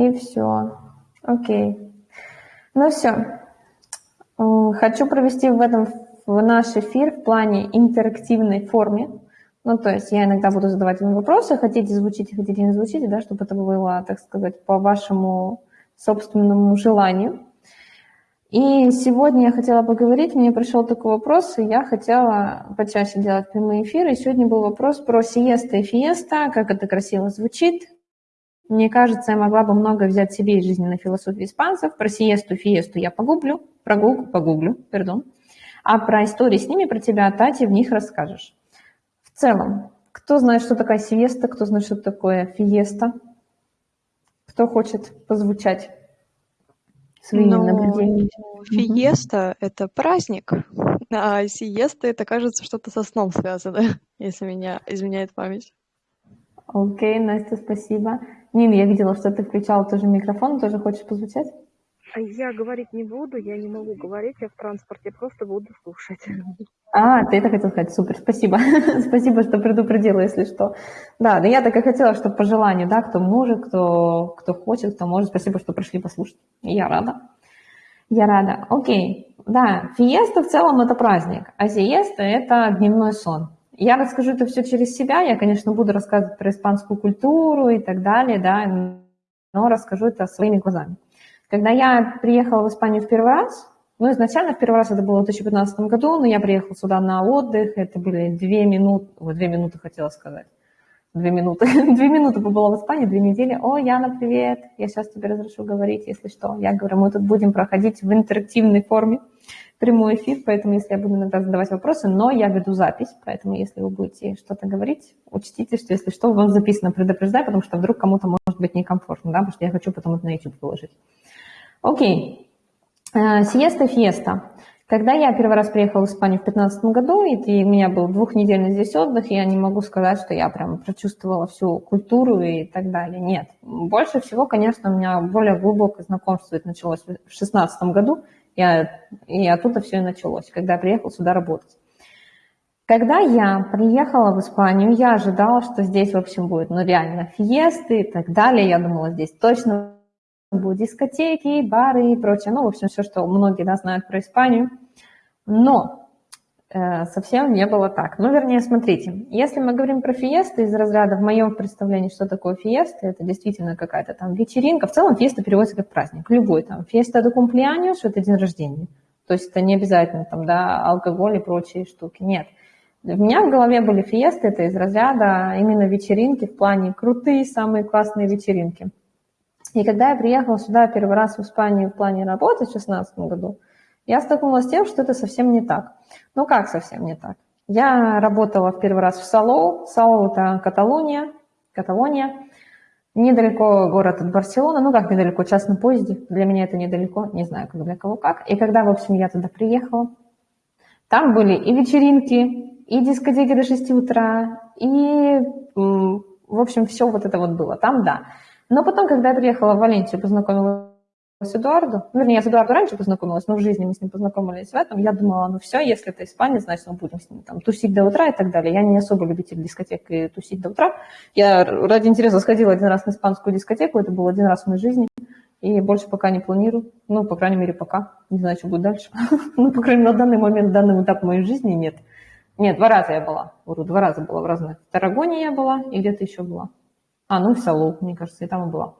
И все. Окей. Ну все. Хочу провести в этом в наш эфир в плане интерактивной форме. Ну, то есть я иногда буду задавать вам вопросы, хотите звучите, хотите не звучите, да, чтобы это было, так сказать, по вашему собственному желанию. И сегодня я хотела поговорить, мне пришел такой вопрос, и я хотела почаще делать прямые эфиры. И сегодня был вопрос про сиеста и фиеста, как это красиво звучит. Мне кажется, я могла бы много взять себе из жизненной философии испанцев. Про сиесту, фиесту я погуглю, прогуглю, погуглю, пардон. А про истории с ними, про тебя, Тати, в них расскажешь. В целом, кто знает, что такое сиеста, кто знает, что такое фиеста? Кто хочет позвучать своими Ну, наблюдениями? фиеста– это праздник, а сиеста– это, кажется, что-то со сном связано, если меня изменяет память. Окей, Настя, спасибо. Нин, я видела, что ты включала тоже микрофон, тоже хочешь позвучать? А Я говорить не буду, я не могу говорить, я в транспорте просто буду слушать. А, ты это хотел сказать, супер, спасибо. спасибо, что предупредила, если что. Да, да я так и хотела, чтобы по желанию, да, кто может, кто, кто хочет, кто может. Спасибо, что пришли послушать. Я рада. Я рада. Окей. Да, фиеста в целом это праздник, а сиеста это дневной сон. Я расскажу это все через себя. Я, конечно, буду рассказывать про испанскую культуру и так далее, да, но расскажу это своими глазами. Когда я приехала в Испанию в первый раз, ну, изначально в первый раз это было в 2015 году, но я приехала сюда на отдых, это были две минуты, ой, две минуты хотела сказать, две минуты, две минуты побыла в Испании, две недели, о, Яна, привет, я сейчас тебе разрешу говорить, если что. Я говорю, мы тут будем проходить в интерактивной форме прямой эфир, поэтому если я буду иногда задавать вопросы, но я веду запись, поэтому если вы будете что-то говорить, учтите, что если что, у вас записано предупреждай, потому что вдруг кому-то может быть некомфортно, да, потому что я хочу потом это на YouTube выложить. Окей. Э, Сиеста фиеста. Когда я первый раз приехала в Испанию в 2015 году, и у меня был двухнедельный здесь отдых, я не могу сказать, что я прям прочувствовала всю культуру и так далее. Нет. Больше всего, конечно, у меня более глубокое знакомство это началось в 2016 году, я, и оттуда все и началось, когда я приехала сюда работать. Когда я приехала в Испанию, я ожидала, что здесь, в общем, будет, ну, реально, фиесты и так далее. Я думала, здесь точно будут дискотеки, бары и прочее. Ну, в общем, все, что многие да, знают про Испанию. Но совсем не было так. Ну, вернее, смотрите, если мы говорим про фиесты из разряда, в моем представлении, что такое фиеста, это действительно какая-то там вечеринка. В целом фиеста переводится как праздник, любой там. Фиеста до кумплианьос – это день рождения. То есть это не обязательно там, да, алкоголь и прочие штуки. Нет. У меня в голове были фиесты, это из разряда именно вечеринки в плане крутые, самые классные вечеринки. И когда я приехала сюда первый раз в Испанию в плане работы в 2016 году, я столкнулась с тем, что это совсем не так. Ну как совсем не так? Я работала в первый раз в Салоу. Салоу – это Каталония, Каталония. Недалеко город от Барселоны, ну как недалеко, час на поезде. Для меня это недалеко, не знаю, как для кого как. И когда, в общем, я туда приехала, там были и вечеринки, и дискотеки до 6 утра, и, в общем, все вот это вот было. Там, да. Но потом, когда я приехала в Валенсию, познакомилась с Эдуардом, ну, вернее, я с Эдуардом раньше познакомилась, но в жизни мы с ним познакомились в этом, я думала, ну все, если это испанец, значит, мы будем с ним там тусить до утра и так далее. Я не особо любитель дискотек и тусить до утра. Я ради интереса сходила один раз на испанскую дискотеку, это был один раз в моей жизни, и больше пока не планирую. Ну, по крайней мере, пока. Не знаю, что будет дальше. ну, по крайней мере, на данный момент, данный этап моей жизни нет. Нет, два раза я была. Вру, два раза была в разных. В Тарагоне я была и где-то еще была. А, ну, в Салу, мне кажется, и там была.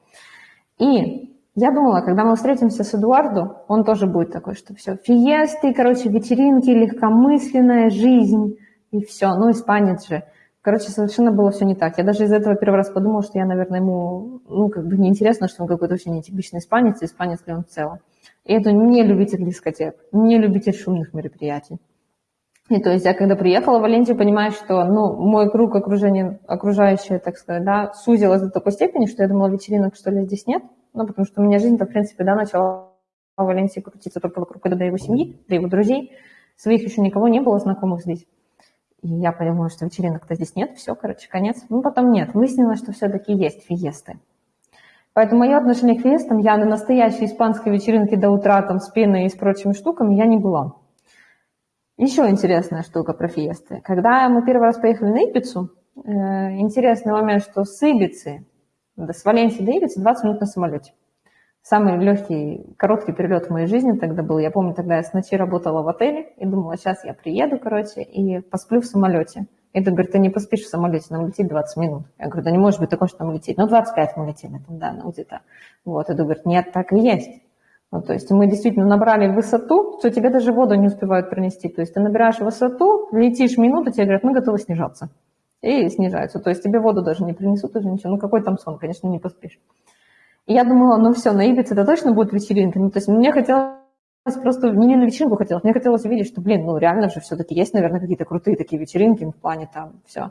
И я думала, когда мы встретимся с Эдуардо, он тоже будет такой, что все, фиесты, короче, вечеринки, легкомысленная жизнь, и все. Ну, испанец же. Короче, совершенно было все не так. Я даже из этого первый раз подумала, что я, наверное, ему, ну, как бы неинтересно, что он какой-то очень нетипичный испанец, и испанец ли он в целом. И это не любитель дискотек, не любитель шумных мероприятий. И то есть я когда приехала в Валенсию, понимаю, что ну, мой круг окружения, окружающее, так сказать, да, сузилось до такой степени, что я думала, вечеринок, что ли, здесь нет. Ну, потому что у меня жизнь-то, в принципе, да, начала в Валенсии крутиться только вокруг до его семьи, до его друзей. Своих еще никого не было знакомых здесь. И я поняла, что вечеринок-то здесь нет, все, короче, конец. Ну, потом нет. Выяснилось, что все-таки есть фиесты. Поэтому мое отношение к фиестам, я на настоящей испанской вечеринке до утра там с пеной и с прочими штуками я не была. Еще интересная штука про фиесты. Когда мы первый раз поехали на Ибицу, э, интересный момент, что с Ибицы С Валенсии до Ибицы 20 минут на самолете. Самый легкий, короткий перелет в моей жизни тогда был. Я помню, тогда я с ночи работала в отеле и думала, сейчас я приеду, короче, и посплю в самолете. И ты говорит, ты не поспишь в самолете, нам летит 20 минут. Я говорю, да не может быть такое, что нам летит. Ну, 25 мы летели там, да, ну где-то. Вот, и говорит, нет, так и есть. Ну, то есть мы действительно набрали высоту, что тебе даже воду не успевают пронести. То есть ты набираешь высоту, летишь минуту, тебе говорят, мы готовы снижаться. И снижаются. То есть тебе воду даже не принесут, уже ничего. Ну, какой там сон, конечно, не поспишь. И я думала, ну все, на Ибице это точно будет вечеринка. Ну, то есть мне хотелось просто, не на вечеринку хотелось, мне хотелось увидеть, что, блин, ну реально же все-таки есть, наверное, какие-то крутые такие вечеринки в плане там все.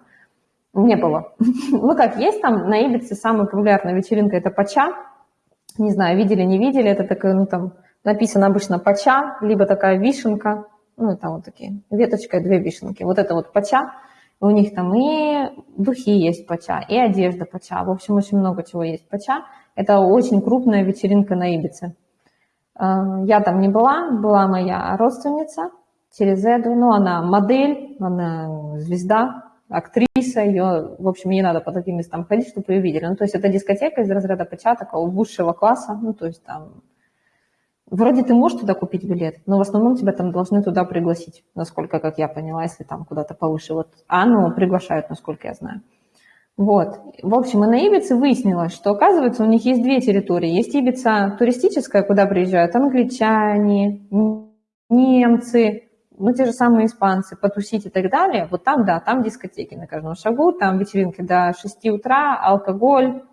Не было. ну как, есть там на Ибице самая популярная вечеринка, это Пача, не знаю, видели, не видели, это такая, ну, там написано обычно пача, либо такая вишенка, ну, там вот такие, веточка и две вишенки. Вот это вот пача, у них там и духи есть пача, и одежда пача, в общем, очень много чего есть пача. Это очень крупная вечеринка на Ибице. А, я там не была, была моя родственница через Эду, ну, она модель, она звезда, актриса, ее, в общем, не надо по таким местам ходить, чтобы ее видели. Ну, то есть это дискотека из разряда ПЧА, такого высшего класса, ну, то есть там... Вроде ты можешь туда купить билет, но в основном тебя там должны туда пригласить, насколько, как я поняла, если там куда-то повыше. Вот Анну приглашают, насколько я знаю. Вот. В общем, и на Ибице выяснилось, что, оказывается, у них есть две территории. Есть Ибица туристическая, куда приезжают англичане, немцы, ну, те же самые испанцы, потусить и так далее, вот там, да, там дискотеки на каждом шагу, там вечеринки до 6 утра, алкоголь,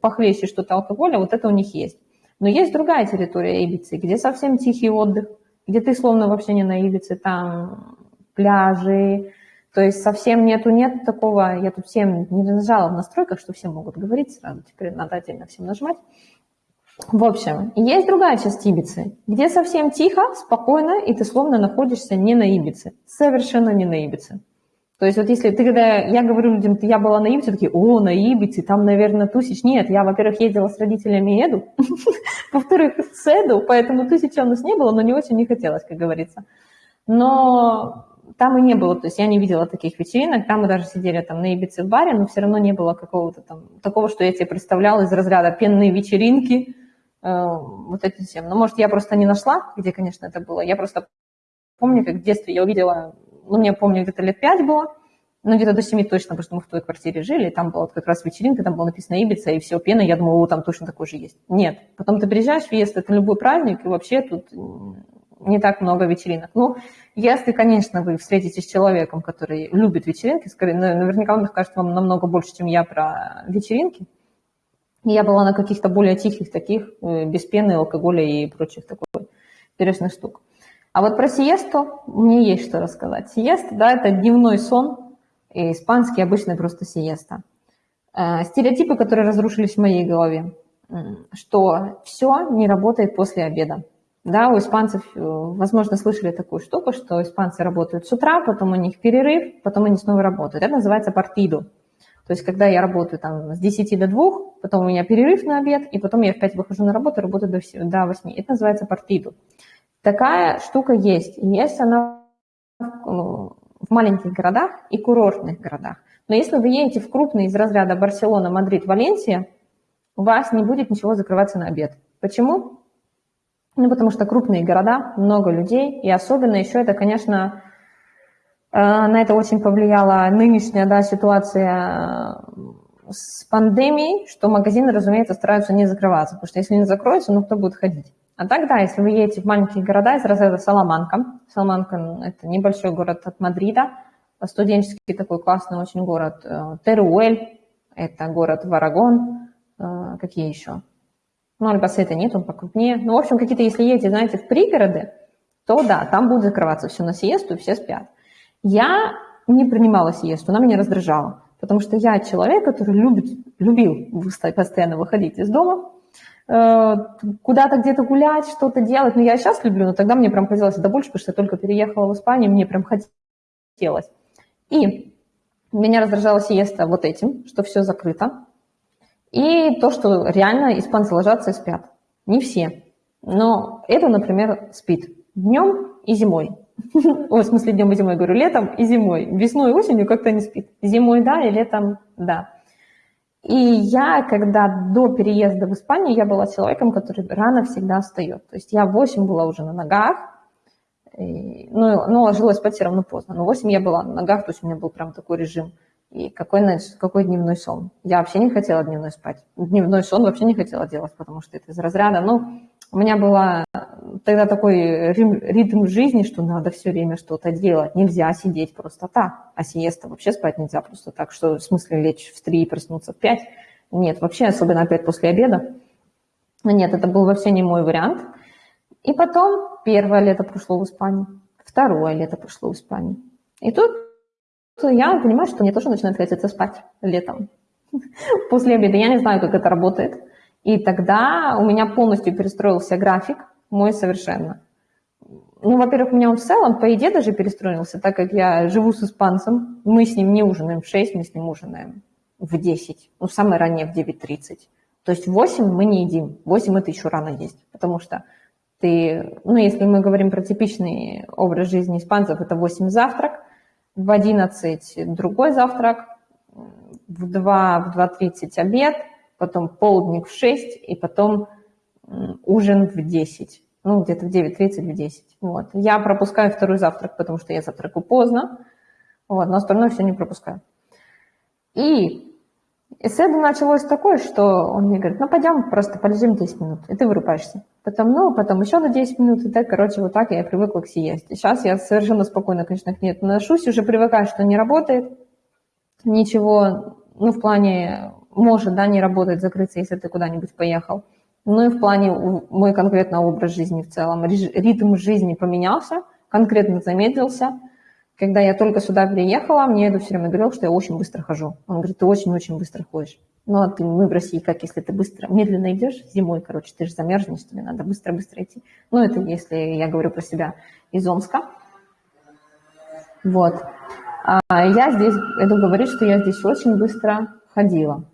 похлеще что-то алкоголя, вот это у них есть. Но есть другая территория Ибицы, где совсем тихий отдых, где ты словно вообще не на Ибице, там пляжи, то есть совсем нету, нет такого, я тут всем не нажала в настройках, что все могут говорить сразу, теперь надо отдельно всем нажимать. В общем, есть другая часть Ибицы, где совсем тихо, спокойно, и ты словно находишься не на Ибице, совершенно не на Ибице. То есть вот если ты, когда я говорю людям, я была на Ибице, такие, о, на Ибице, там, наверное, тусич. Нет, я, во-первых, ездила с родителями Эду, во-вторых, с Эду, поэтому тысяча у нас не было, но не очень не хотелось, как говорится. Но там и не было, то есть я не видела таких вечеринок, там мы даже сидели там на Ибице в баре, но все равно не было какого-то там, такого, что я себе представляла из разряда пенные вечеринки, Э, вот этим всем. Но, может, я просто не нашла, где, конечно, это было. Я просто помню, как в детстве я увидела, ну, мне помню, где-то лет пять было, ну, где-то до семи точно, потому что мы в той квартире жили, и там была вот как раз вечеринка, там было написано Ибица, и все, пена, я думала, о, там точно такой же есть. Нет. Потом ты приезжаешь, въезд, это любой праздник, и вообще тут не так много вечеринок. Ну, если, конечно, вы встретитесь с человеком, который любит вечеринки, скорее, наверняка он скажет вам намного больше, чем я про вечеринки, я была на каких-то более тихих таких, э, без пены, алкоголя и прочих такой интересных штук. А вот про сиесту мне есть что рассказать. Сиеста, да, это дневной сон, и испанский обычный просто сиеста. Э, стереотипы, которые разрушились в моей голове, что все не работает после обеда. Да, у испанцев, э, возможно, слышали такую штуку, что испанцы работают с утра, потом у них перерыв, потом они снова работают. Это называется партиду. То есть, когда я работаю там с 10 до 2, потом у меня перерыв на обед, и потом я в 5 выхожу на работу, работаю до, до 8. Это называется партиду. Такая штука есть. Есть она в маленьких городах и курортных городах. Но если вы едете в крупные из разряда Барселона, Мадрид, Валенсия, у вас не будет ничего закрываться на обед. Почему? Ну, потому что крупные города, много людей, и особенно еще это, конечно, Э, на это очень повлияла нынешняя да, ситуация э, с пандемией, что магазины, разумеется, стараются не закрываться, потому что если не закроются, ну кто будет ходить? А так, да, если вы едете в маленькие города из разряда Саламанка, Саламанка – это небольшой город от Мадрида, студенческий такой классный очень город, э, Теруэль – это город Варагон, какие еще? Ну, Альбасета нет, он покрупнее. Ну, в общем, какие-то, если едете, знаете, в пригороды, то да, там будет закрываться все на сиесту, все спят. Я не принимала сиесту, она меня раздражала, потому что я человек, который любит, любил постоянно выходить из дома, э, куда-то где-то гулять, что-то делать. Ну, я сейчас люблю, но тогда мне прям хотелось это больше, потому что я только переехала в Испанию, мне прям хотелось. И меня раздражала сиеста вот этим, что все закрыто. И то, что реально испанцы ложатся и спят. Не все. Но это, например, спит днем и зимой. Ой, в смысле днем и зимой, говорю, летом и зимой. Весной и осенью как-то не спит. Зимой да, и летом да. И я, когда до переезда в Испанию, я была человеком, который рано всегда встает. То есть я в 8 была уже на ногах, и, ну, ну, ложилась спать все равно поздно. Но в 8 я была на ногах, то есть у меня был прям такой режим. И какой, какой дневной сон? Я вообще не хотела дневной спать. Дневной сон вообще не хотела делать, потому что это из разряда. Ну, у меня была тогда такой ритм жизни, что надо все время что-то делать. Нельзя сидеть просто так. А сиеста вообще спать нельзя просто так. Что в смысле лечь в 3 и проснуться в 5? Нет, вообще, особенно опять после обеда. Нет, это был вообще не мой вариант. И потом первое лето прошло в Испании, второе лето прошло в Испании. И тут я понимаю, что мне тоже начинает хотеться спать летом. После обеда я не знаю, как это работает. И тогда у меня полностью перестроился график, мой совершенно. Ну, во-первых, у меня он в целом по еде даже перестроился, так как я живу с испанцем, мы с ним не ужинаем в 6, мы с ним ужинаем в 10, ну, самое раннее в 9.30. То есть в 8 мы не едим, в 8 это еще рано есть, потому что ты, ну, если мы говорим про типичный образ жизни испанцев, это 8 завтрак, в 11 другой завтрак, в 2, в 2.30 обед, потом полдник в 6 и потом ужин в 10. Ну, где-то в 9.30, в 10. Вот. Я пропускаю второй завтрак, потому что я завтракаю поздно, вот, но остальное все не пропускаю. И исследование началось такое, что он мне говорит, ну, пойдем, просто полежим 10 минут, и ты вырубаешься. Потом, ну, потом еще на 10 минут, и так, короче, вот так я привыкла к сиесте. Сейчас я совершенно спокойно, конечно, к ней отношусь, уже привыкаю, что не работает, ничего, ну, в плане может, да, не работать, закрыться, если ты куда-нибудь поехал. Ну и в плане мой конкретно образ жизни в целом. Ритм жизни поменялся, конкретно замедлился. Когда я только сюда переехала, мне это все время говорил, что я очень быстро хожу. Он говорит, ты очень-очень быстро ходишь. Ну, а ты, мы в России, как если ты быстро, медленно идешь зимой, короче, ты же замерзнешь, тебе надо быстро-быстро идти. Ну, это если я говорю про себя из Омска. Вот. А я здесь, иду говорить, что я здесь очень быстро ходила.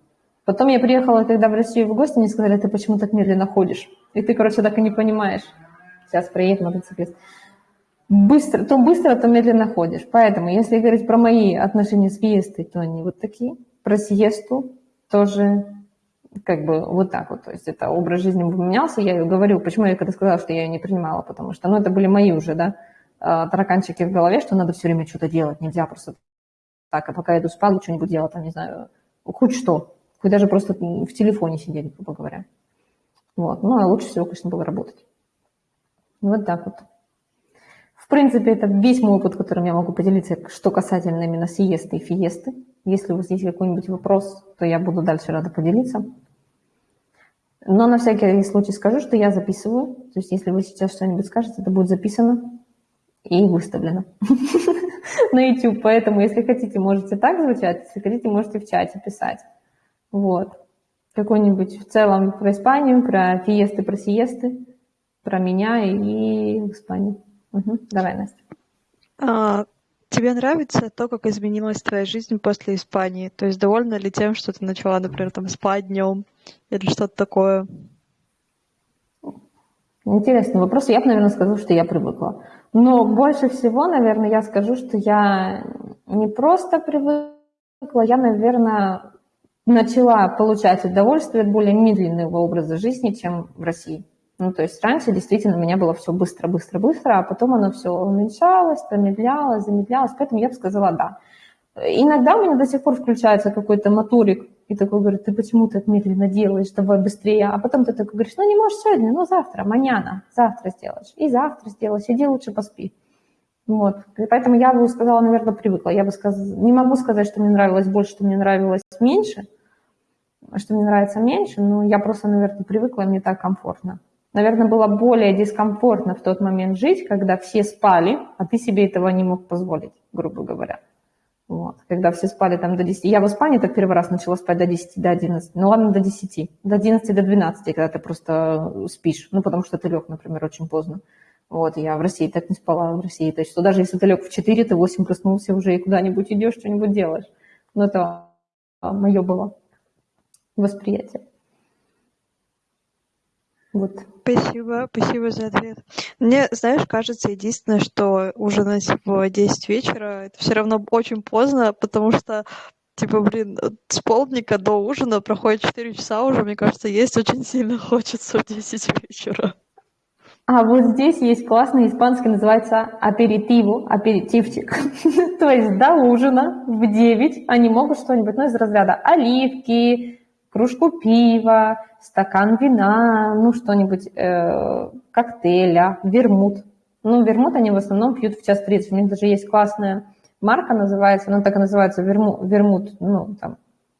Потом я приехала тогда в Россию в гости, мне сказали, ты почему так медленно ходишь? И ты, короче, так и не понимаешь. Сейчас приедет мотоциклист. Быстро, то быстро, то медленно ходишь. Поэтому, если говорить про мои отношения с фиестой, то они вот такие. Про сиесту тоже как бы вот так вот. То есть это образ жизни поменялся. Я говорю, почему я когда сказала, что я ее не принимала, потому что, ну, это были мои уже, да, а, тараканчики в голове, что надо все время что-то делать, нельзя просто так, а пока я иду спать, что-нибудь делать, там, не знаю, хоть что. Хоть даже просто в телефоне сидели, грубо говоря. Вот. Ну, а лучше всего, конечно, было работать. Вот так вот. В принципе, это весь мой опыт, которым я могу поделиться, что касательно именно сиесты и фиесты. Если у вас есть какой-нибудь вопрос, то я буду дальше рада поделиться. Но на всякий случай скажу, что я записываю. То есть если вы сейчас что-нибудь скажете, это будет записано и выставлено на YouTube. Поэтому, если хотите, можете так звучать, если хотите, можете в чате писать. Вот. Какой-нибудь в целом про Испанию, про фиесты, про сиесты, про меня и Испанию. Угу. Давай, Настя. А, тебе нравится то, как изменилась твоя жизнь после Испании? То есть довольна ли тем, что ты начала, например, там спать днем или что-то такое? Интересный вопрос. Я бы, наверное, сказала, что я привыкла. Но больше всего, наверное, я скажу, что я не просто привыкла, я, наверное, начала получать удовольствие от более медленного образа жизни, чем в России. Ну, то есть раньше действительно у меня было все быстро, быстро, быстро, а потом оно все уменьшалось, промедлялось, замедлялось, поэтому я бы сказала да. Иногда у меня до сих пор включается какой-то моторик, и такой говорит, ты почему так медленно делаешь, давай быстрее. А потом ты такой говоришь, ну не можешь сегодня, ну завтра, маняна, завтра сделаешь. И завтра сделаешь, иди лучше поспи. Вот. И поэтому я бы сказала, наверное, привыкла. Я бы сказала, не могу сказать, что мне нравилось больше, что мне нравилось меньше, что мне нравится меньше, но я просто, наверное, привыкла, мне так комфортно. Наверное, было более дискомфортно в тот момент жить, когда все спали, а ты себе этого не мог позволить, грубо говоря. Вот. Когда все спали там до 10. Я в Испании так первый раз начала спать до 10, до 11. Ну ладно, до 10. До 11, до 12, когда ты просто спишь. Ну, потому что ты лег, например, очень поздно. Вот, я в России так не спала, в России. То есть, что даже если ты лег в 4, ты в 8 проснулся уже и куда-нибудь идешь, что-нибудь делаешь. Но это мое было восприятие. Вот. Спасибо, спасибо за ответ. Мне, знаешь, кажется, единственное, что ужинать в 10 вечера, это все равно очень поздно, потому что Типа, блин, с полдника до ужина проходит 4 часа уже, мне кажется, есть очень сильно хочется в 10 вечера. А вот здесь есть классный испанский, называется аперитиву, аперитивчик. То есть до ужина в 9 они могут что-нибудь, ну, из разряда оливки, кружку пива, стакан вина, ну, что-нибудь, э, коктейля, вермут. Ну, вермут они в основном пьют в час 30. У них даже есть классная марка, называется, она так и называется, вермут, вермут ну, там,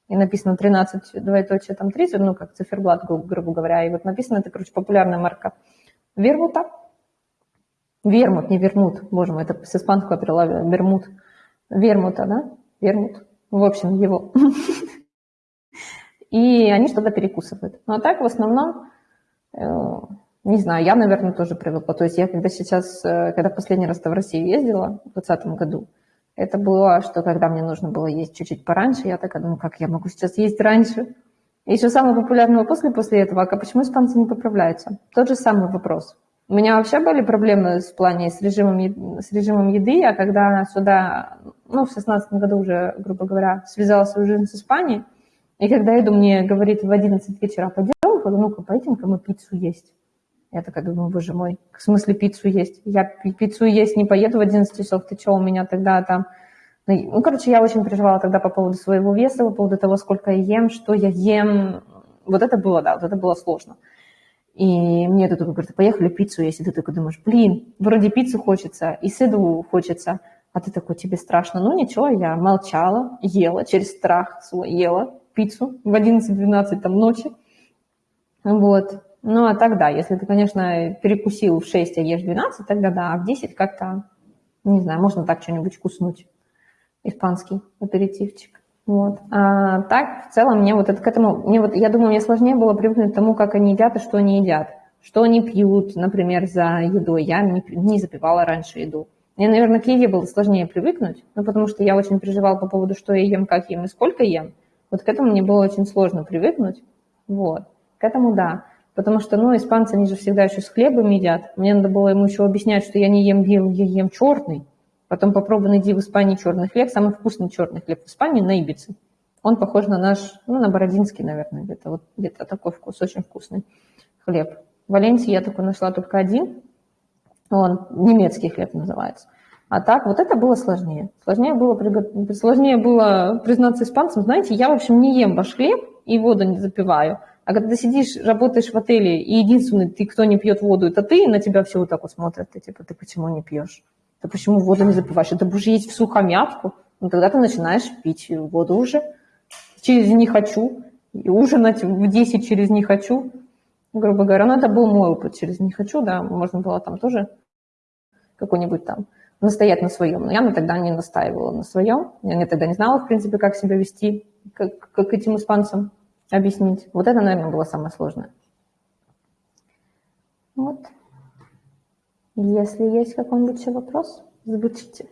и написано 13, двоеточие, там 30, ну, как циферблат, грубо говоря, и вот написано, это, короче, популярная марка вермута. Вермут, не вермут, боже мой, это с испанского перевела вермут. Вермута, да? Вермут. В общем, его. И они что-то перекусывают. Ну, а так, в основном, э, не знаю, я, наверное, тоже привыкла. То есть я когда сейчас, э, когда последний раз в Россию ездила, в 2020 году, это было, что когда мне нужно было есть чуть-чуть пораньше, я такая думаю, как я могу сейчас есть раньше? И еще самый популярный вопрос после этого, а почему испанцы не поправляются? Тот же самый вопрос. У меня вообще были проблемы в плане с режимом, с режимом еды, а когда сюда, ну, в шестнадцатом году уже, грубо говоря, связала свою жизнь с Испанией, и когда иду, мне говорит в 11 вечера, пойдем, ну-ка, пойдем-ка мы пиццу есть. Я такая думаю, боже мой, в смысле пиццу есть? Я пиццу есть не поеду в 11 часов, ты что, у меня тогда там ну, ну, короче, я очень переживала тогда по поводу своего веса, по поводу того, сколько я ем, что я ем. Вот это было, да, вот это было сложно. И мне тут говорят, поехали пиццу есть. И ты такой думаешь, блин, вроде пиццу хочется, и сыду хочется. А ты такой, тебе страшно. Ну ничего, я молчала, ела, через страх свой ела пиццу в 11-12 там ночи. Вот. Ну а тогда, если ты, конечно, перекусил в 6, а ешь 12, тогда да, а в 10 как-то, не знаю, можно так что-нибудь вкуснуть испанский аперитивчик. Вот. А так, в целом, мне вот это к этому, мне вот, я думаю, мне сложнее было привыкнуть к тому, как они едят и что они едят. Что они пьют, например, за едой. Я не, не запивала раньше еду. Мне, наверное, к еде было сложнее привыкнуть, ну, потому что я очень переживала по поводу, что я ем, как ем и сколько ем. Вот к этому мне было очень сложно привыкнуть. Вот. К этому да. Потому что, ну, испанцы, они же всегда еще с хлебом едят. Мне надо было ему еще объяснять, что я не ем белый, я ем черный. Потом попробуй найди в Испании черный хлеб. Самый вкусный черный хлеб в Испании на Ибице. Он похож на наш, ну, на бородинский, наверное, где-то вот где-то такой вкус, очень вкусный хлеб. В Валенсии я такой нашла только один. Он немецкий хлеб называется. А так, вот это было сложнее. Сложнее было, сложнее было признаться испанцам, знаете, я, в общем, не ем ваш хлеб и воду не запиваю. А когда ты сидишь, работаешь в отеле, и единственный, ты, кто не пьет воду, это ты, и на тебя все вот так вот смотрят. Ты типа, ты почему не пьешь? Ты почему воду не запиваешь? Это будешь есть в сухомятку, ну тогда ты начинаешь пить воду уже. Через «не хочу», и ужинать в 10 через «не хочу», грубо говоря. Но это был мой опыт через «не хочу», да, можно было там тоже какой-нибудь там настоять на своем. Но я на тогда не настаивала на своем. Я тогда не знала, в принципе, как себя вести, как, как этим испанцам объяснить. Вот это, наверное, было самое сложное. Вот. Если есть какой-нибудь вопрос, звучите.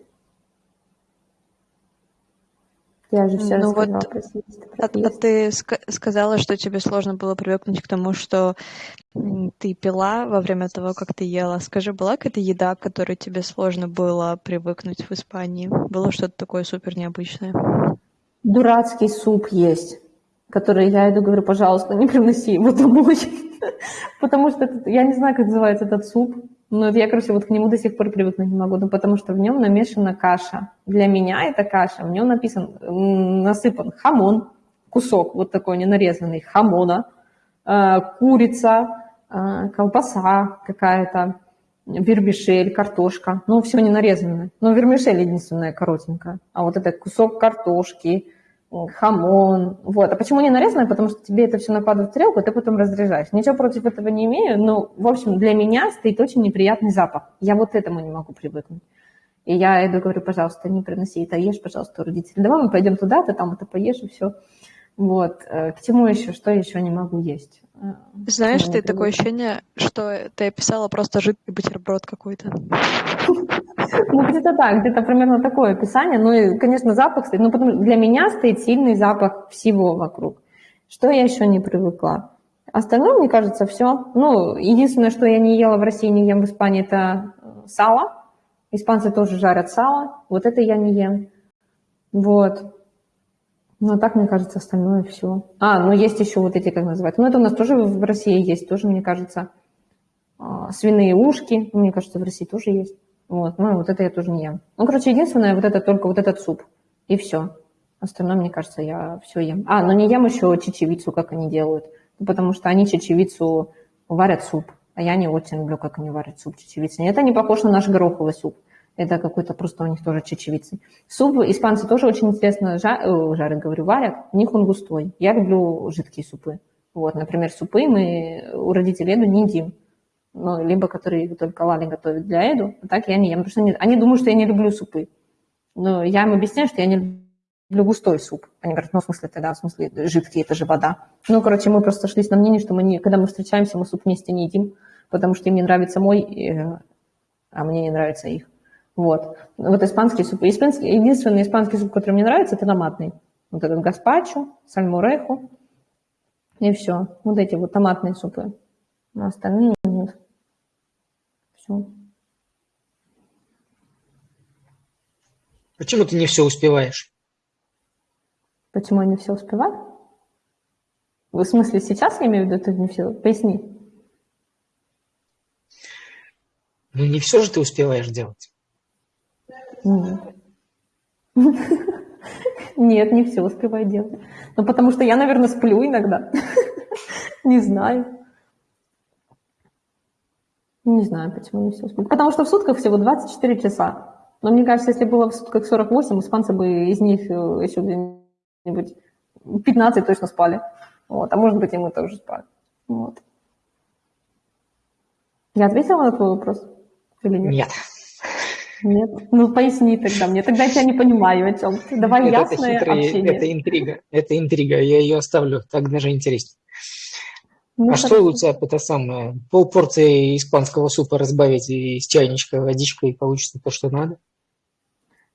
Я же все ну рассказала вот, про а, а ты сказала, что тебе сложно было привыкнуть к тому, что ты пила во время того, как ты ела. Скажи, была какая-то еда, к которой тебе сложно было привыкнуть в Испании? Было что-то такое супер необычное? Дурацкий суп есть, который я иду говорю, пожалуйста, не приноси его домой. Потому что я не знаю, как называется этот суп. Ну, я, короче, вот к нему до сих пор привыкнуть не могу, ну, потому что в нем намешана каша. Для меня это каша, в нем написан, насыпан хамон, кусок вот такой ненарезанный хамона, э, курица, э, колбаса какая-то, вермишель, картошка. Ну, все не нарезанное. Ну, вермишель единственная коротенькая. А вот это кусок картошки, хамон. Вот. А почему не нарезанное? Потому что тебе это все нападает в тарелку, и ты потом разряжаешь. Ничего против этого не имею, но, в общем, для меня стоит очень неприятный запах. Я вот этому не могу привыкнуть. И я иду говорю, пожалуйста, не приноси это, ешь, пожалуйста, у родителей. Давай мы пойдем туда, ты там это поешь, и все. Вот. Э, к чему еще? Что еще не могу есть? Э, Знаешь, ты такое ощущение, что ты описала просто жидкий бутерброд какой-то. Ну, где-то так, где-то примерно такое описание. Ну, и, конечно, запах стоит. Ну, потому для меня стоит сильный запах всего вокруг. Что я еще не привыкла? Остальное, мне кажется, все. Ну, единственное, что я не ела в России, не ем в Испании, это э, сало. Испанцы тоже жарят сало. Вот это я не ем. Вот. Ну, так, мне кажется, остальное все. А, ну есть еще вот эти, как называют. Ну, это у нас тоже в России есть, тоже, мне кажется, а, свиные ушки. Мне кажется, в России тоже есть. Вот, ну, вот это я тоже не ем. Ну, короче, единственное, вот это только вот этот суп. И все. Остальное, мне кажется, я все ем. А, но не ем еще чечевицу, как они делают. Ну, потому что они чечевицу варят суп. А я не очень люблю, как они варят суп чечевицы. Это не похож на наш гороховый суп. Это какой-то просто у них тоже чечевицы. Суп испанцы тоже очень интересно жар, э, жарят, говорю, варят. У них он густой. Я люблю жидкие супы. Вот, например, супы мы у родителей не едим. Ну, либо которые только Лали готовит для Эду. А так я не ем. Потому что они, они думают, что я не люблю супы. Но я им объясняю, что я не люблю густой суп. Они говорят, ну, в смысле, тогда, в смысле, жидкий, это же вода. Ну, короче, мы просто сошлись на мнении, что мы не, когда мы встречаемся, мы суп вместе не едим, потому что им не нравится мой, э, а мне не нравится их. Вот. Вот испанский суп. Испанский, единственный испанский суп, который мне нравится, это томатный. Вот этот гаспачо, сальмуреху и все. Вот эти вот томатные супы. А остальные. Все. Почему ты не все успеваешь? Почему я не все успеваю? В смысле, сейчас я имею в виду, ты не все? Поясни. Ну, не все же ты успеваешь делать. Нет. Нет, не все успеваю делать. Ну, потому что я, наверное, сплю иногда. Не знаю. Не знаю, почему не все успеваю. Потому что в сутках всего 24 часа. Но мне кажется, если было в сутках 48, испанцы бы из них э, еще где-нибудь 15 точно спали. Вот. А может быть, и мы тоже спали. Вот. Я ответила на твой вопрос? Или нет? Нет. Нет? Ну, поясни тогда мне. Тогда я тебя не понимаю, о чем ты. Давай Нет, ясное это хитрый, общение. Это интрига. Это интрига. Я ее оставлю. Так даже интереснее. Ну, а что тебя это самое? Полпорции испанского супа разбавить из чайничка водичкой, и получится то, что надо?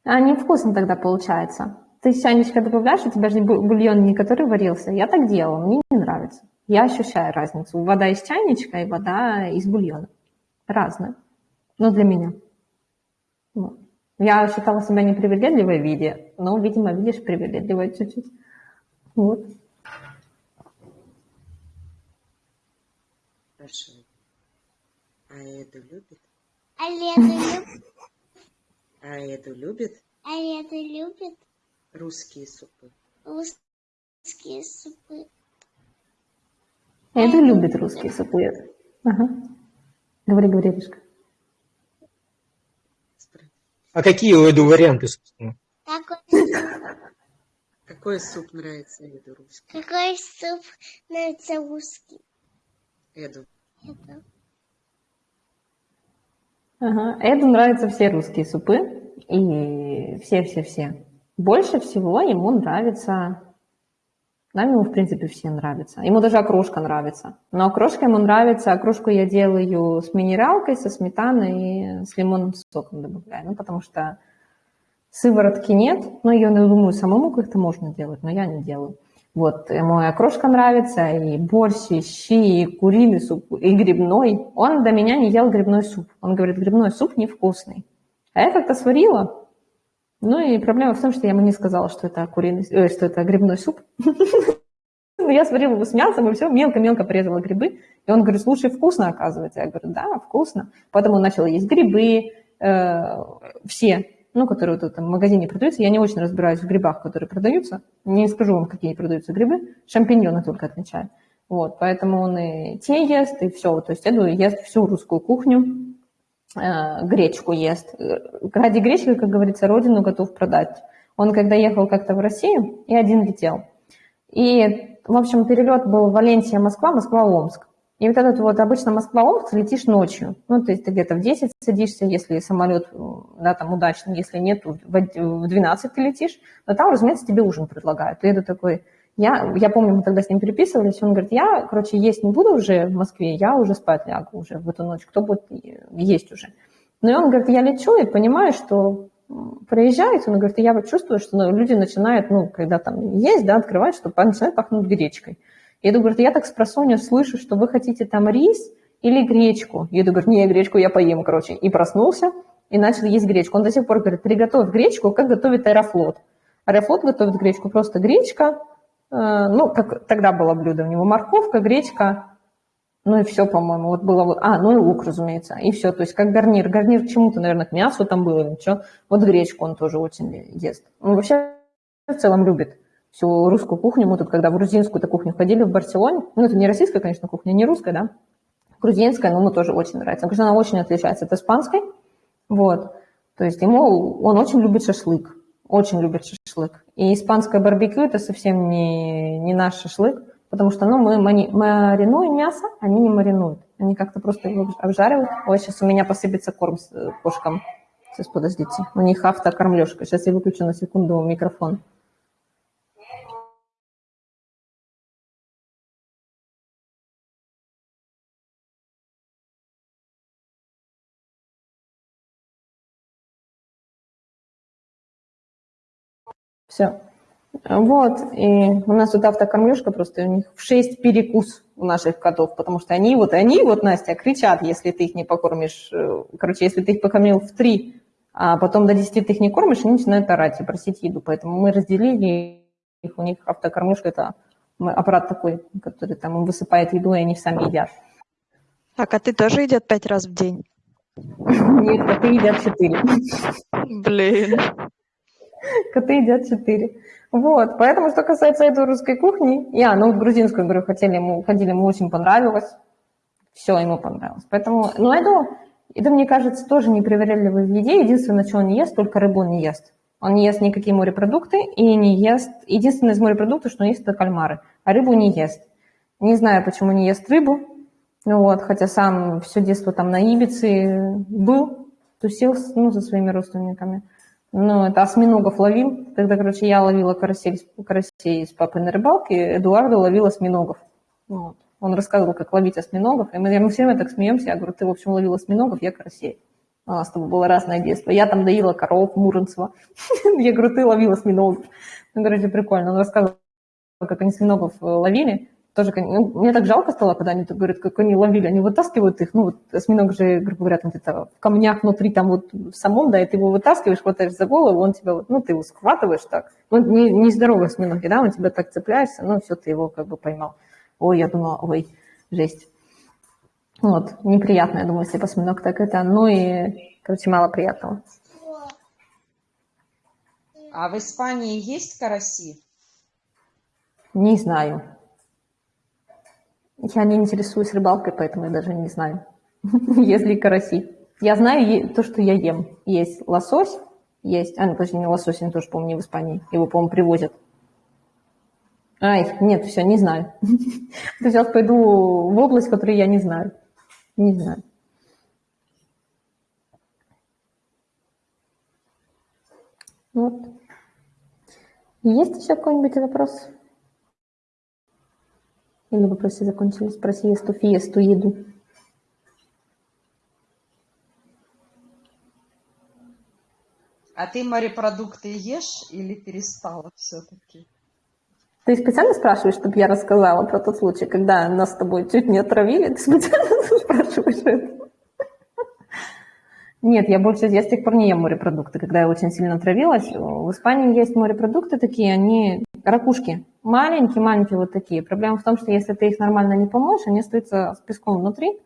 А невкусно тогда получается. Ты чайничка добавляешь, у тебя же бульон не который варился. Я так делала, мне не нравится. Я ощущаю разницу. Вода из чайничка и вода из бульона. Разная. Но для меня. Ну, я считала себя непривередливой в виде, но, видимо, видишь, привередливая чуть-чуть. Вот. Хорошо. А Эду любит? А Эду любит? А Эду любит? А Эду любит? Русские супы. Русские супы. Эду любит русские супы. Ага. Говори, говори, Ришка. А какие у Эду варианты, собственно? Какой суп нравится Эду русский? Какой суп нравится русский? Эду. Ага. Эду нравятся все русские супы. И все-все-все. Больше всего ему нравится нам ему, в принципе, все нравится. Ему даже окрошка нравится. Но окрошка ему нравится. Окрошку я делаю с минералкой, со сметаной и с лимонным соком добавляю. Ну, потому что сыворотки нет. Но ее, я думаю, самому как-то можно делать, но я не делаю. Вот, ему и окрошка нравится, и борщ, и щи, и куриный суп, и грибной. Он до меня не ел грибной суп. Он говорит, грибной суп невкусный. А я как-то сварила, ну и проблема в том, что я ему не сказала, что это куриный, э, что это грибной суп. Ну, я сварила его с мясом и все, мелко-мелко порезала грибы. И он говорит, слушай, вкусно оказывается. Я говорю, да, вкусно. Потом он начал есть грибы, э, все, ну, которые вот в магазине продаются. Я не очень разбираюсь в грибах, которые продаются. Не скажу вам, какие продаются грибы. Шампиньоны только отличаю. Вот, поэтому он и те ест, и все. То есть Эду ест всю русскую кухню. Э, гречку ест. Ради гречки, как говорится, родину готов продать. Он когда ехал как-то в Россию и один летел. И, в общем, перелет был Валенсия-Москва, Москва-Омск. И вот этот вот обычно Москва-Омск летишь ночью. Ну, то есть ты где-то в 10 садишься, если самолет, да, там удачный, если нет, в 12 ты летишь. Но там, разумеется, тебе ужин предлагают. И это такой, я, я помню, мы тогда с ним переписывались, он говорит, я, короче, есть не буду уже в Москве, я уже спать лягу уже в эту ночь, кто будет есть уже. Ну и он говорит, я лечу и понимаю, что проезжает, он говорит, я вот чувствую, что ну, люди начинают, ну, когда там есть, да, открывать, что начинает пахнуть гречкой. Я говорю, я так с просонья слышу, что вы хотите там рис или гречку. Я говорю, не, гречку я поем, короче. И проснулся, и начал есть гречку. Он до сих пор говорит, приготовь гречку, как готовит аэрофлот. Аэрофлот готовит гречку, просто гречка, э, ну, как тогда было блюдо у него, морковка, гречка, ну и все, по-моему, вот было вот, а, ну и лук, разумеется, и все, то есть как гарнир, гарнир к чему-то, наверное, к мясу там было что, вот гречку он тоже очень ест. Он вообще в целом любит всю русскую кухню, мы тут когда в грузинскую кухню ходили в Барселоне, ну это не российская, конечно, кухня, не русская, да, грузинская, но ему тоже очень нравится, потому что она очень отличается от испанской, вот, то есть ему, он очень любит шашлык, очень любит шашлык. И испанское барбекю – это совсем не, не наш шашлык, потому что ну, мы маринуем мясо, они не маринуют. Они как-то просто его обжаривают. Ой, сейчас у меня посыпется корм с э, кошкам. Сейчас, подождите. У них автокормлешка. Сейчас я выключу на секунду микрофон. Все. Вот, и у нас тут автокормлежка просто, у них в 6 перекус у наших котов, потому что они вот, они вот, Настя, кричат, если ты их не покормишь, э, короче, если ты их покормил в 3, а потом до 10 ты их не кормишь, они начинают орать и просить еду, поэтому мы разделили их, у них автокормлежка, это аппарат такой, который там им высыпает еду, и они сами едят. А коты тоже едят пять раз в день? Нет, коты едят четыре. Блин. Коты едят четыре. Вот, поэтому, что касается этой русской кухни, я, ну, в грузинскую, говорю, хотели, мы ходили, ему очень понравилось, все ему понравилось. Поэтому, ну, это, это, мне кажется, тоже непривередливый в еде. Единственное, что он не ест, только рыбу он не ест. Он не ест никакие морепродукты и не ест... Единственное из морепродуктов, что он ест, это кальмары, а рыбу не ест. Не знаю, почему не ест рыбу, ну вот, хотя сам все детство там на Ибице был, тусил ну, со своими родственниками. Ну, это осьминогов ловил. Тогда, короче, я ловила карасей, карасей с папой на рыбалке, Эдуардо ловил осьминогов. Вот. Он рассказывал, как ловить осьминогов. И мы, мы все время так смеемся. Я говорю, ты, в общем, ловил осьминогов, я карасей. У нас с тобой было разное детство. Я там доила коров Муромцева. Я говорю, ты ловил осьминогов. Ну, короче, прикольно. Он рассказывал, как они осьминогов ловили тоже, ну, мне так жалко стало, когда они говорят, как они ловили, они вытаскивают их, ну, вот осьминог же, грубо говоря, там где-то в камнях внутри, там вот в самом, да, и ты его вытаскиваешь, хватаешь за голову, он тебя, вот, ну, ты его схватываешь так, ну, не, не здоровый осьминог, да, он тебя так цепляешься, ну, все, ты его как бы поймал. Ой, я думала, ой, жесть. Вот, неприятно, я думаю, если осьминог так это, ну и, короче, мало приятного. А в Испании есть караси? Не знаю. Я не интересуюсь рыбалкой, поэтому я даже не знаю, есть ли караси. Я знаю то, что я ем. Есть лосось, есть... А, ну, подожди, не лосось, я тоже, помню, не в Испании. Его, по-моему, привозят. Ай, нет, все, не знаю. Сейчас пойду в область, которую я не знаю. Не знаю. Вот. Есть еще какой-нибудь вопрос? Или вопросы закончились про сиесту, фиесту, еду? А ты морепродукты ешь или перестала все-таки? Ты специально спрашиваешь, чтобы я рассказала про тот случай, когда нас с тобой чуть не отравили? Ты специально спрашиваешь это? Нет, я больше, я с тех пор не ем морепродукты, когда я очень сильно отравилась. В Испании есть морепродукты такие, они ракушки, маленькие-маленькие вот такие. Проблема в том, что если ты их нормально не помоешь, они остаются с песком внутри.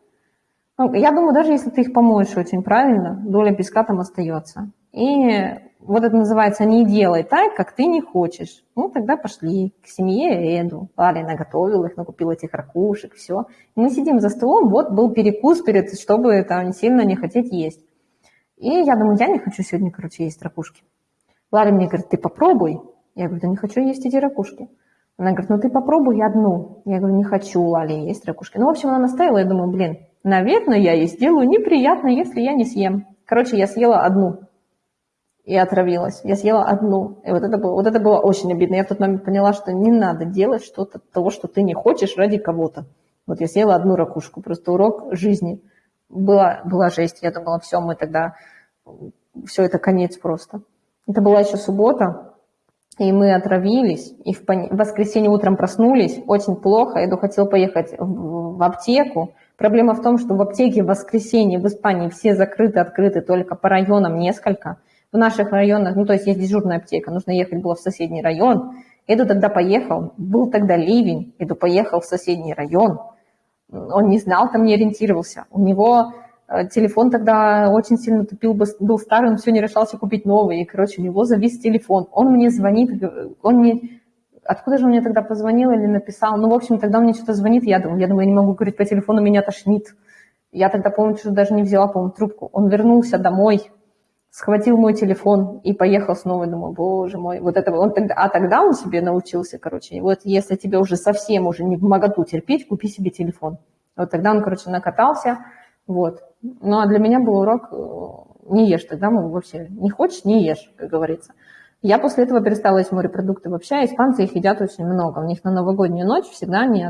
Ну, я думаю, даже если ты их помоешь очень правильно, доля песка там остается. И вот это называется «не делай так, как ты не хочешь». Ну, тогда пошли к семье Эду. Ладно, наготовила их, накупила этих ракушек, все. И мы сидим за столом, вот был перекус перед, чтобы там сильно не хотеть есть. И я думаю, я не хочу сегодня, короче, есть ракушки. Ларри мне говорит, ты попробуй. Я говорю, да не хочу есть эти ракушки. Она говорит, ну ты попробуй одну. Я говорю, не хочу, Лали, есть ракушки. Ну, в общем, она настояла, я думаю, блин, наверное, я ей сделаю неприятно, если я не съем. Короче, я съела одну и отравилась. Я съела одну. И вот это было, вот это было очень обидно. Я в тот момент поняла, что не надо делать что-то того, что ты не хочешь ради кого-то. Вот я съела одну ракушку. Просто урок жизни – была, была жесть. Я думала, все, мы тогда, все это конец просто. Это была еще суббота, и мы отравились, и в, пон... воскресенье утром проснулись, очень плохо, Эду хотел поехать в, в аптеку. Проблема в том, что в аптеке в воскресенье в Испании все закрыты, открыты только по районам несколько. в наших районах, ну, то есть есть дежурная аптека, нужно ехать было в соседний район. Эду тогда поехал, был тогда ливень, Эду поехал в соседний район. Он не знал, там не ориентировался. У него телефон тогда очень сильно тупил, был старый, он все не решался купить новый. И, короче, у него завис телефон. Он мне звонит, он мне откуда же он мне тогда позвонил или написал? Ну, в общем, тогда он мне что-то звонит, я думаю, я думаю, я не могу говорить по телефону, меня тошнит. Я тогда, помню, что даже не взяла, по-моему, трубку. Он вернулся домой, схватил мой телефон и поехал снова. Думаю, боже мой, вот это он тогда, а тогда он себе научился, короче. И вот если тебе уже совсем уже не в моготу терпеть, купи себе телефон. Вот тогда он, короче, накатался, вот. Ну, а для меня был урок э, не ешь тогда, ну, вообще, не хочешь, не ешь, как говорится. Я после этого перестала есть морепродукты вообще, а испанцы их едят очень много. У них на новогоднюю ночь всегда они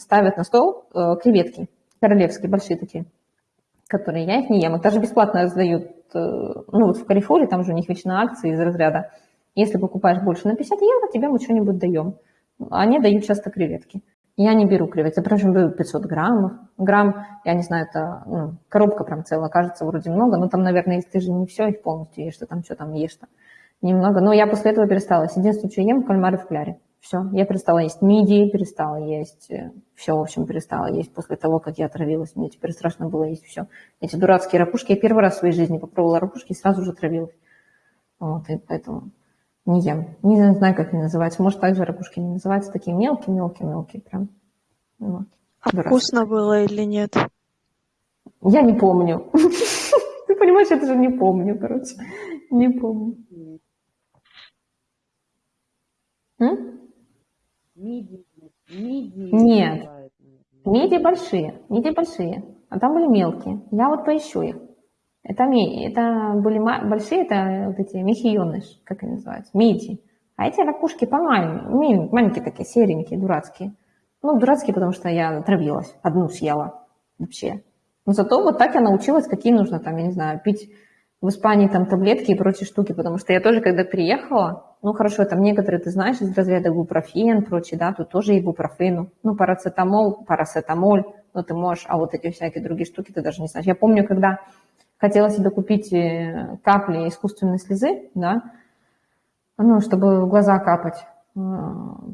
ставят на стол э, креветки, королевские, большие такие, которые я их не ем. Их даже бесплатно раздают, э, ну вот в Карифоре, там же у них вечно акции из разряда. Если покупаешь больше на 50 евро, тебе мы что-нибудь даем. Они дают часто креветки. Я не беру креветки, прям беру 500 граммов. Грамм, я не знаю, это ну, коробка прям целая, кажется, вроде много, но там, наверное, если ты же не все их полностью ешь, ты там что там ешь-то немного. Но я после этого перестала. Единственное, что ем, кальмары в кляре. Все, я перестала есть мидии, перестала есть, э, все, в общем, перестала есть после того, как я отравилась. Мне теперь страшно было есть все. Эти дурацкие ракушки, я первый раз в своей жизни попробовала ракушки и сразу же отравилась. Вот, и поэтому не ем. Не знаю, как они называются. Может, также ракушки не называются. Такие мелкие-мелкие-мелкие прям. Вот. А Дурацкие. вкусно было или нет? Я не помню. Ты понимаешь, я даже не помню, короче. Не помню. Миди. Миди. Нет. Миди большие. Миди большие. А там были мелкие. Я вот поищу их. Это, это были большие, это вот эти мехионыш, как они называются, миди. А эти ракушки помаленькие, маленькие такие, серенькие, дурацкие. Ну, дурацкие, потому что я травилась, одну съела вообще. Но зато вот так я научилась, какие нужно там, я не знаю, пить в Испании там таблетки и прочие штуки, потому что я тоже, когда приехала, ну хорошо, там некоторые, ты знаешь, из разряда бупрофен, прочие, да, тут тоже ибупрофену, ну парацетамол, парацетамоль, ну ты можешь, а вот эти всякие другие штуки ты даже не знаешь. Я помню, когда хотела себе купить э, капли искусственной слезы, да, ну, чтобы в глаза капать, э,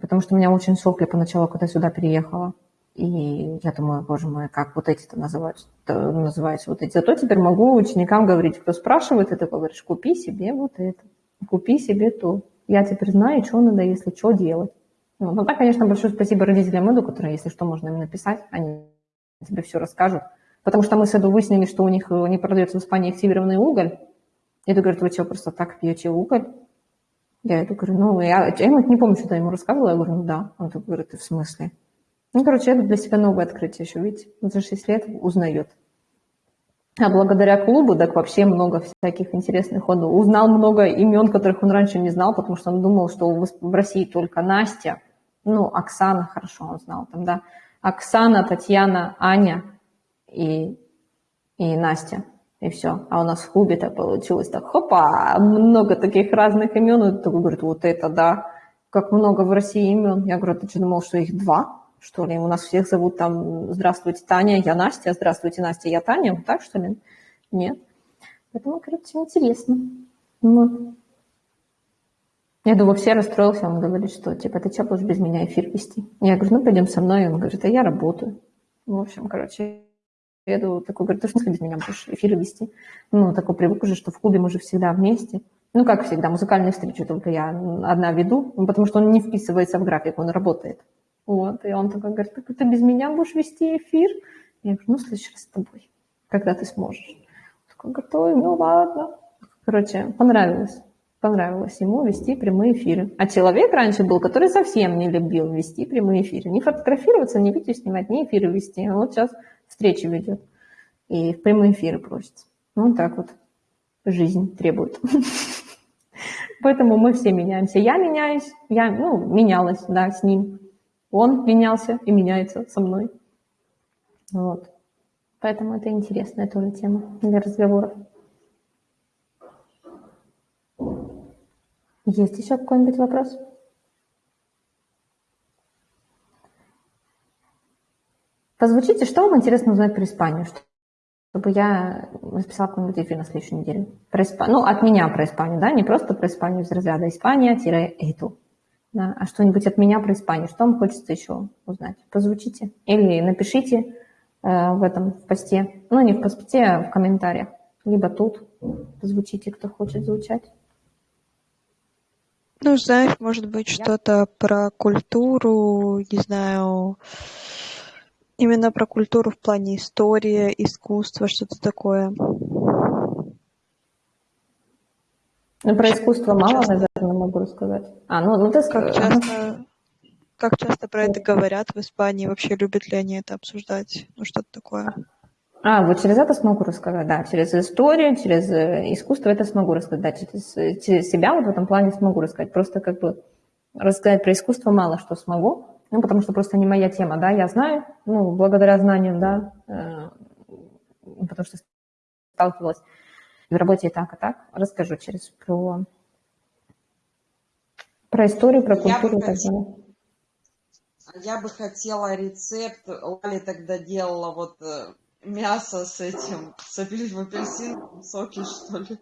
потому что у меня очень сопли поначалу, когда сюда переехала. И я думаю, боже мой, как вот эти-то называются, называются вот эти. Зато теперь могу ученикам говорить, кто спрашивает, это говоришь, купи себе вот это, купи себе то. Я теперь знаю, что надо, если что делать. Ну, ну так, конечно, большое спасибо родителям Эду, которые, если что, можно им написать, они тебе все расскажут. Потому что мы с Эду выяснили, что у них не продается в Испании активированный уголь. Эду говорит, вы что, просто так пьете уголь? Я Эду говорю, ну, я, я не помню, что я ему рассказывала. Я говорю, ну да. Он говорит, ты в смысле? Ну, короче, это для себя новое открытие еще, видите, за 6 лет узнает. А благодаря клубу, так вообще много всяких интересных. Он узнал много имен, которых он раньше не знал, потому что он думал, что в России только Настя, ну, Оксана, хорошо он знал там, да, Оксана, Татьяна, Аня и, и Настя, и все. А у нас в клубе так получилось так, хопа, много таких разных имен. И такой говорит, вот это да, как много в России имен. Я говорю, ты что, думал, что их два? что ли. У нас всех зовут там «Здравствуйте, Таня», я Настя, «Здравствуйте, Настя», я Таня. Вот так, что ли? Нет. Поэтому, короче, интересно. Ну. Я думаю, все расстроился, он говорит, что, типа, ты что будешь без меня эфир вести? Я говорю, ну, пойдем со мной. Он говорит, а я работаю. В общем, короче, думаю, такой, говорит, ты в смысле без меня будешь эфиры вести? Ну, такой привык уже, что в клубе мы же всегда вместе. Ну, как всегда, музыкальные встречи только я одна веду, ну, потому что он не вписывается в график, он работает. Вот, и он такой говорит, так ты без меня будешь вести эфир? Я говорю, ну, в следующий раз с тобой, когда ты сможешь. Он такой говорит, ой, ну ладно. Короче, понравилось. Понравилось ему вести прямые эфиры. А человек раньше был, который совсем не любил вести прямые эфиры. Не фотографироваться, не видео снимать, не эфиры вести. А вот сейчас встречи ведет. И в прямые эфиры просится. Вот так вот жизнь требует. Поэтому мы все меняемся. Я меняюсь, я, ну, менялась, да, с ним. Он менялся и меняется со мной. Вот. Поэтому это интересная тоже тема для разговоров. Есть еще какой-нибудь вопрос? Позвучите, что вам интересно узнать про Испанию? чтобы я записала какой-нибудь эфир на следующей неделе. Про Исп... Ну, от меня про Испанию, да, не просто про Испанию из разряда Испания-эту. Да, а что-нибудь от меня про Испанию. Что вам хочется еще узнать? Позвучите. Или напишите э, в этом в посте. Ну, не в посте, а в комментариях. Либо тут. Позвучите, кто хочет звучать. Ну, знаешь, может быть, что-то про культуру, не знаю, именно про культуру в плане истории, искусства, что-то такое. Ну, про искусство мало, часто... наверное, могу рассказать. А, ну, ну ты как часто, как часто про это говорят в Испании? Вообще любят ли они это обсуждать? Ну, что-то такое. А, вот через это смогу рассказать, да, через историю, через э, искусство это смогу рассказать, да, через, через себя вот в этом плане смогу рассказать. Просто как бы рассказать про искусство мало что смогу, ну, потому что просто не моя тема, да, я знаю, ну, благодаря знаниям, да, э, потому что сталкивалась в работе и так, и так, расскажу через про, про историю, про культуру и так далее. Я бы хотела рецепт, Лали тогда делала вот э, мясо с этим, с апельсиновым соки, что ли.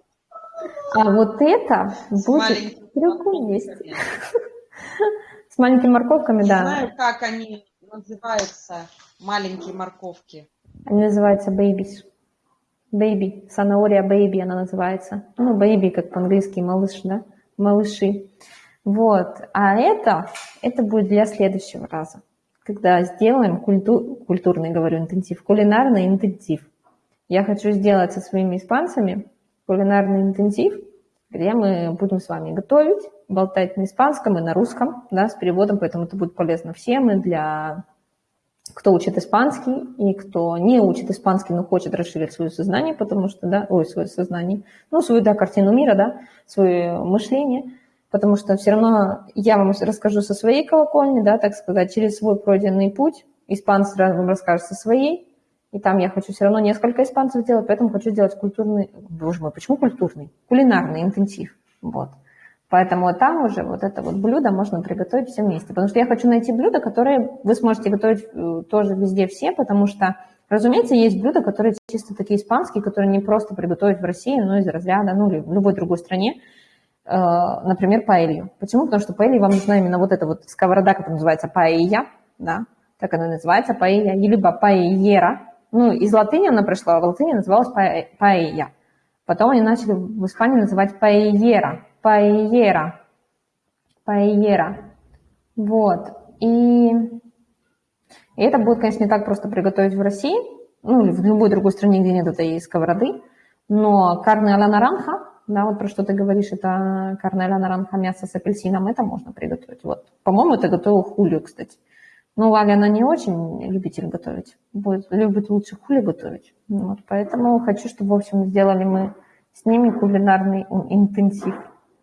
А вот это с будет в другом месте. С маленькими морковками, Не да. знаю, как они называются, маленькие морковки. Они называются babies. Baby, санаория baby она называется. Ну, baby, как по-английски, малыш, да? Малыши. Вот. А это, это будет для следующего раза когда сделаем культур, культурный, говорю, интенсив, кулинарный интенсив. Я хочу сделать со своими испанцами кулинарный интенсив, где мы будем с вами готовить, болтать на испанском и на русском, да, с переводом, поэтому это будет полезно всем и для кто учит испанский и кто не учит испанский, но хочет расширить свое сознание, потому что, да, ой, свое сознание, ну, свою, да, картину мира, да, свое мышление – потому что все равно я вам расскажу со своей колокольни, да, так сказать, через свой пройденный путь, испанцы вам расскажут со своей, и там я хочу все равно несколько испанцев делать, поэтому хочу сделать культурный, боже мой, почему культурный? Кулинарный интенсив, вот. Поэтому там уже вот это вот блюдо можно приготовить все вместе. Потому что я хочу найти блюда, которые вы сможете готовить э, тоже везде все, потому что, разумеется, есть блюда, которые чисто такие испанские, которые не просто приготовить в России, но из разряда, ну или в любой другой стране. Э, например, паэлью. Почему? Потому что паэлья вам нужна именно вот эта вот сковорода, которая называется паэйя, да, так она называется, паэйя, либо паэйера. Ну, из латыни она пришла, в латыни называлась паэйя. Потом они начали в Испании называть паэйера, паэйера, паэйера. Вот. И, и это будет, конечно, не так просто приготовить в России, ну, или в любой другой стране, где нет этой сковороды, но карне а ла наранха, да, вот про что ты говоришь, это карнеля наранха мясо с апельсином, это можно приготовить. Вот, по-моему, это готовил Хулио, кстати. Но Валя, она не очень любитель готовить. Будет, любит лучше хули готовить. Вот, поэтому хочу, чтобы, в общем, сделали мы с ними кулинарный интенсив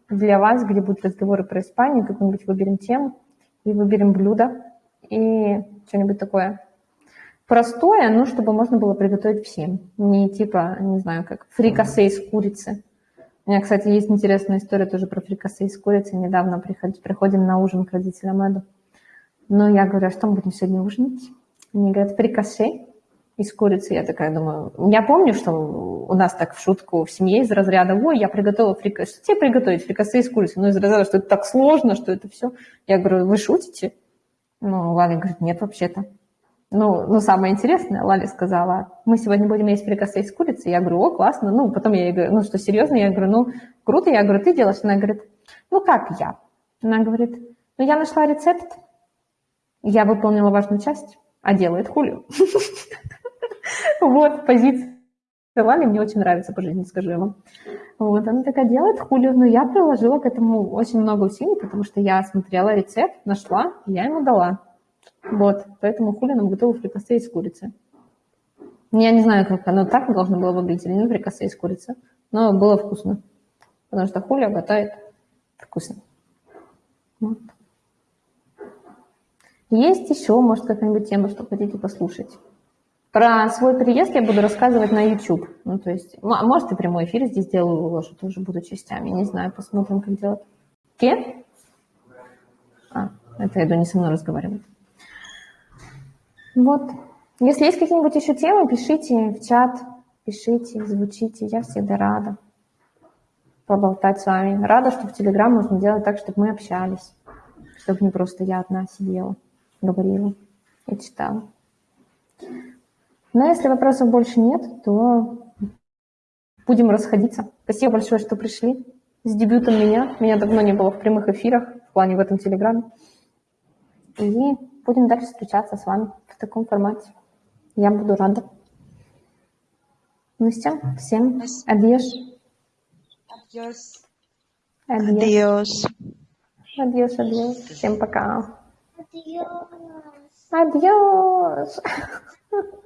для вас, где будут разговоры про Испанию, какую-нибудь выберем тему и выберем блюдо и что-нибудь такое простое, но чтобы можно было приготовить всем. Не типа, не знаю, как фрикасе из курицы – у меня, кстати, есть интересная история тоже про фрикасе из курицы. Недавно приходим, приходим на ужин к родителям Эду. Но я говорю, а что мы будем сегодня ужинать? Они говорят, фрикасе из курицы. Я такая думаю, я помню, что у нас так в шутку в семье из разряда, ой, я приготовила фрикасе. Что тебе приготовить фрикасе из курицы? Ну, из разряда, что это так сложно, что это все. Я говорю, вы шутите? Ну, Валя говорит, нет, вообще-то. Ну, ну, самое интересное, Лали сказала, мы сегодня будем есть фрикасе из курицы. Я говорю, о, классно. Ну, потом я ей говорю, ну, что, серьезно? Я говорю, ну, круто. Я говорю, ты делаешь? Она говорит, ну, как я? Она говорит, ну, я нашла рецепт, я выполнила важную часть, а делает Хулио. Вот, позиция Лали мне очень нравится по жизни, скажу я вам. Вот, она такая делает Хулио, но я приложила к этому очень много усилий, потому что я смотрела рецепт, нашла, я ему дала. Вот, поэтому хули нам готовы фрикасе из курицы. Я не знаю, как оно так должно было выглядеть, или не фрикасе из курицы, но было вкусно. Потому что хуля готовит вкусно. Вот. Есть еще, может, какая-нибудь тема, что хотите послушать? Про свой приезд я буду рассказывать на YouTube. Ну, то есть, может, и прямой эфир здесь сделаю, выложу, тоже буду частями. Не знаю, посмотрим, как делать. Ке? А, это Эду не со мной разговаривает. Вот. Если есть какие-нибудь еще темы, пишите в чат. Пишите, звучите, я всегда рада поболтать с вами. Рада, что в Телеграм можно делать так, чтобы мы общались, чтобы не просто я одна сидела, говорила и читала. Но если вопросов больше нет, то будем расходиться. Спасибо большое, что пришли. С дебютом меня. Меня давно не было в прямых эфирах, в плане в этом Телеграме. И будем дальше встречаться с вами в таком формате. Я буду рада. Ну все, всем adiós. Adiós. Адьос. Адьос, адьос. Всем пока. Adiós. Адьос.